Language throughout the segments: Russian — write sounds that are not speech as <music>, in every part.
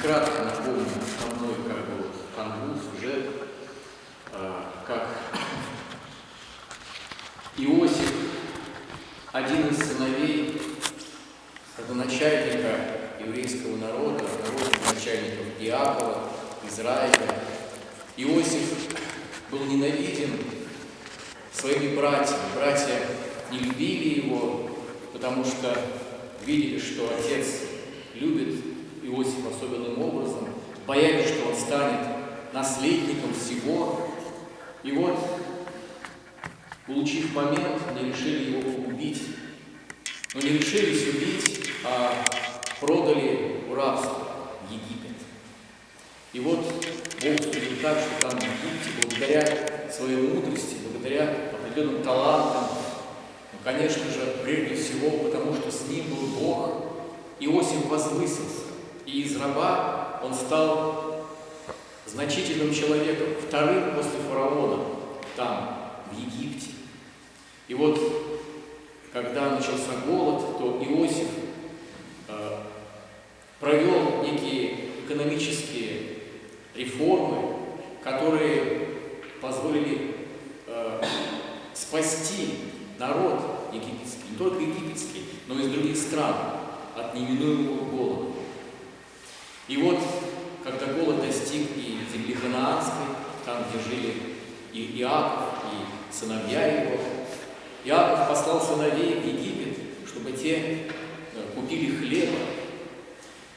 Кратко напомню основной как бы, канву, сюжет, э, как Иосиф, один из сыновей родоначальника еврейского народа, народных начальников Иакова, Израиля. Иосиф был ненавиден своими братьями. Братья не любили его, потому что видели, что отец любит Иосиф особенным образом, боялись, что он станет наследником всего. И вот, получив момент, они решили его погубить. Но не решились убить, а продали в рабство в Египет. И вот Бог судил так, что там в Египте, благодаря своей мудрости, благодаря определенным талантам, ну, конечно же, прежде всего, потому что с ним был Бог, Иосиф возвысился. И из раба он стал значительным человеком, вторым после фараона, там, в Египте. И вот, когда начался голод, то Иосиф э, провел некие экономические реформы, которые позволили э, спасти народ египетский, не только египетский, но и из других стран от неминуемого голода. И вот, когда голод достиг и земли Ханаанской, там, где жили и Иаков, и сыновья его, Иаков послал сыновей в Египет, чтобы те э, купили хлеба.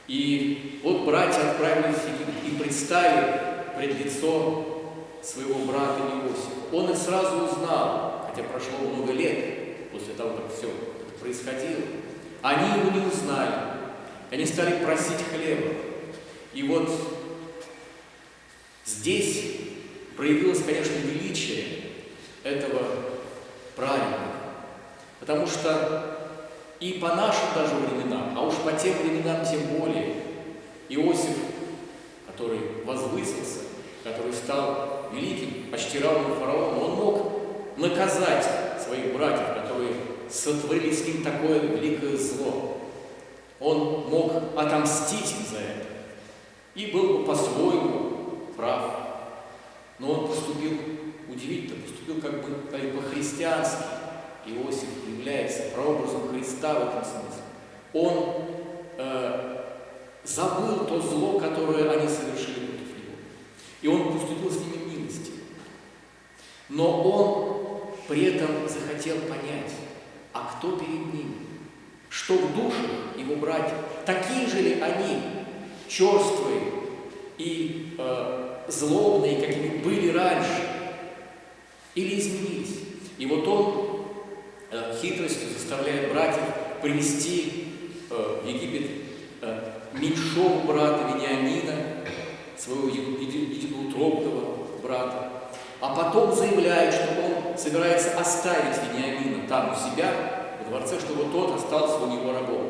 И вот братья отправились в Египет и представили пред лицо своего брата Иосифа. Он их сразу узнал, хотя прошло много лет после того, как все происходило. Они его не узнали. Они стали просить хлеба. И вот здесь проявилось, конечно, величие этого праведника. Потому что и по нашим даже временам, а уж по тем временам тем более, Иосиф, который возвысился, который стал великим, почти равным фараону, он мог наказать своих братьев, которые сотворили с ним такое великое зло. Он мог отомстить им за это и был бы по-своему прав. Но он поступил удивительно, поступил как бы, по-христиански. Иосиф является прообразом Христа в этом смысле. Он э, забыл то зло, которое они совершили против него. И он поступил с ними милостью. Но он при этом захотел понять, а кто перед ним? Что в душе его братьев? Такие же ли они, черствые и э, злобные, какими были раньше? Или изменились? И вот он э, хитростью заставляет братьев привести э, в Египет э, меньшого брата Вениамина, своего единоутробного брата, а потом заявляет, что он собирается оставить Вениамина там у себя, во дворце, чтобы тот остался у него рабом.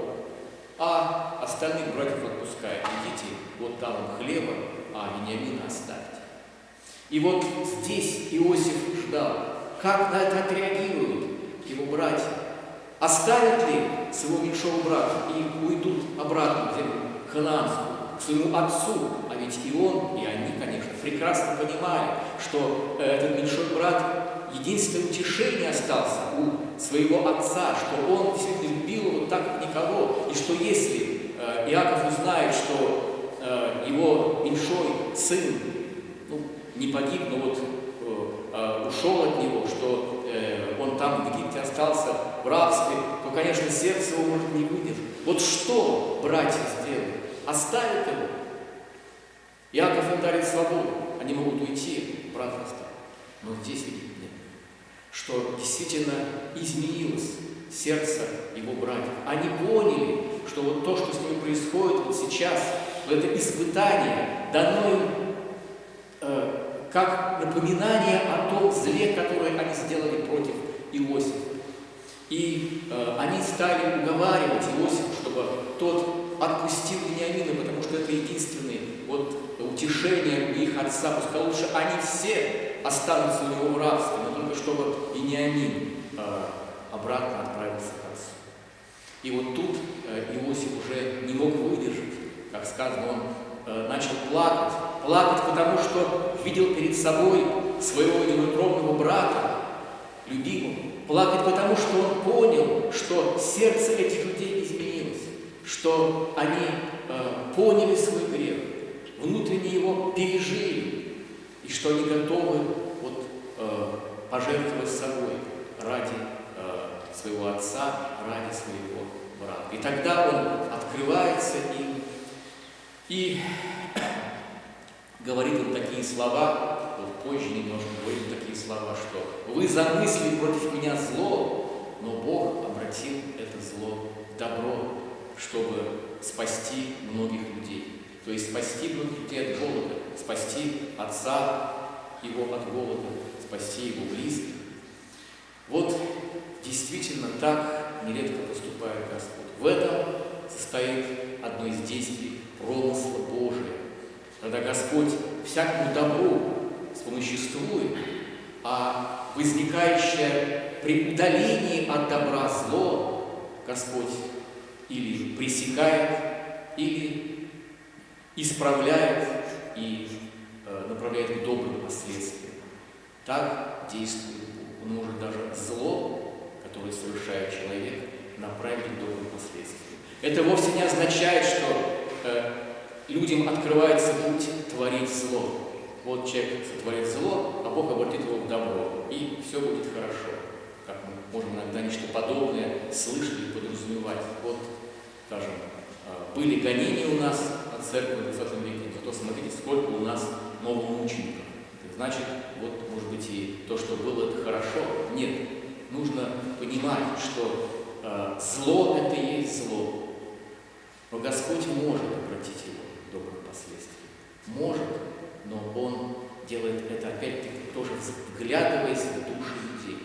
Остальных братьев отпускает. Идите, вот там он хлеба, а Вениамина оставьте. И вот здесь Иосиф ждал, как на это отреагируют его братья. Оставят ли своего меньшого брата и уйдут обратно в землю к своему отцу, а ведь и он, и они, конечно, прекрасно понимали, что э, этот меньшой брат единственное утешение остался у своего отца, что он действительно любил его так, как никого, и что если Иаков узнает, что э, его меньшой сын ну, не погиб, но вот ушел от него, что он там в Египте остался в рабстве, то, конечно, сердце его может не выдержать. Вот что братья сделают? Оставят его? Иаков им дарит свободу. Они могут уйти, брат оставит. Но здесь видит нет. Что действительно изменилось сердце его братьев. Они поняли, что вот то, что с ними происходит вот сейчас, вот это испытание, дано им э, как напоминание о том зле, которое они сделали против Иосифа. И э, они стали уговаривать Иосифа, чтобы тот отпустил Вениамина, потому что это единственное вот, утешение их отца. Пускай лучше они все останутся у него в рабстве, но только чтобы Вениамин э, обратно отправился. И вот тут э, Иосиф уже не мог выдержать, как сказано, он э, начал плакать. Плакать, потому что видел перед собой своего неутробного брата, любимого. Плакать, потому что он понял, что сердце этих людей изменилось, что они э, поняли свой грех, внутренне его пережили, и что они готовы вот, пожертвовать собой своего отца, ради своего брата. И тогда он открывается им и <coughs> говорит им такие слова, вот позже немножко говорит такие слова, что «Вы замыслили против меня зло, но Бог обратил это зло в добро, чтобы спасти многих людей». То есть спасти многих людей от голода, спасти отца его от голода, спасти его близких. Вот действительно так нередко поступает Господь. В этом состоит одно из действий промысла Божия, когда Господь всякому добру вспомоществует, а возникающее при удалении от добра зло Господь или пресекает, или исправляет и э, направляет к добрым последствиям. Так действует Бог. Он может даже зло, которое совершает человек, направить добрым последствиям. Это вовсе не означает, что э, людям открывается путь творить зло. Вот человек сотворит зло, а Бог обратит его в добро, и все будет хорошо. Как мы можем иногда нечто подобное слышать или подразумевать. Вот, скажем, э, были гонения у нас от церкви в 20 веке, зато смотрите, сколько у нас новомучеников. Значит, вот, может быть, и то, что было, это хорошо. Нет, нужно понимать, что э, зло – это и есть зло. Но Господь может обратить его в добрые последствия. Может, но Он делает это опять-таки тоже вглядываясь в души людей.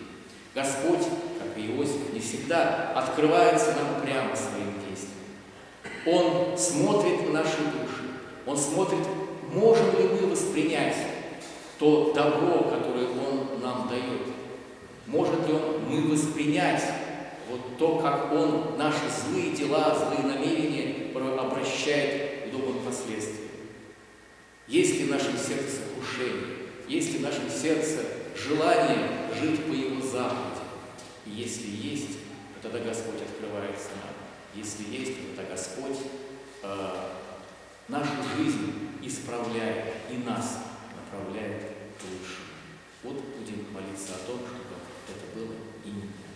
Господь, как и Иосиф, не всегда открывается нам прямо своим действием. Он смотрит на наши души. Он смотрит, можем ли мы воспринять то добро, которое Он нам дает. Может ли он, мы воспринять вот то, как Он наши злые дела, злые намерения обращает к добрым последствиям. Есть ли в нашем сердце сокрушение, есть ли в нашем сердце желание жить по Его заповеди? И если есть, то тогда Господь открывается нам. Если есть, то тогда Господь э, нашу жизнь исправляет и нас направляет к лучшему. Вот будем молиться о том, что in